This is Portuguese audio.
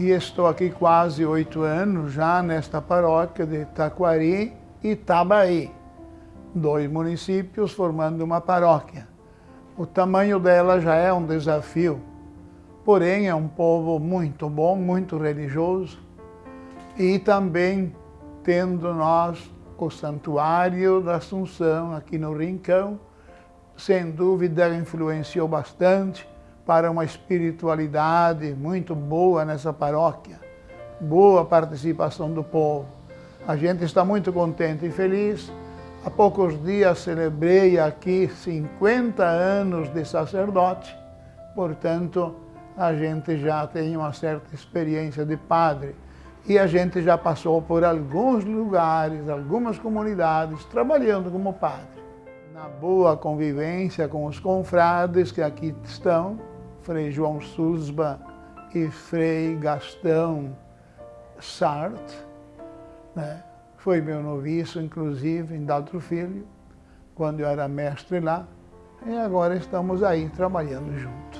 E estou aqui quase oito anos já nesta paróquia de Taquari e Itabaí, dois municípios formando uma paróquia. O tamanho dela já é um desafio, porém é um povo muito bom, muito religioso. E também tendo nós o Santuário da Assunção aqui no Rincão, sem dúvida influenciou bastante para uma espiritualidade muito boa nessa paróquia, boa participação do povo. A gente está muito contente e feliz. Há poucos dias celebrei aqui 50 anos de sacerdote, portanto, a gente já tem uma certa experiência de padre e a gente já passou por alguns lugares, algumas comunidades, trabalhando como padre. Na boa convivência com os confrades que aqui estão, Frei João Susba e Frei Gastão Sartre, né? foi meu noviço, inclusive, em Daltro Filho, quando eu era mestre lá, e agora estamos aí trabalhando juntos.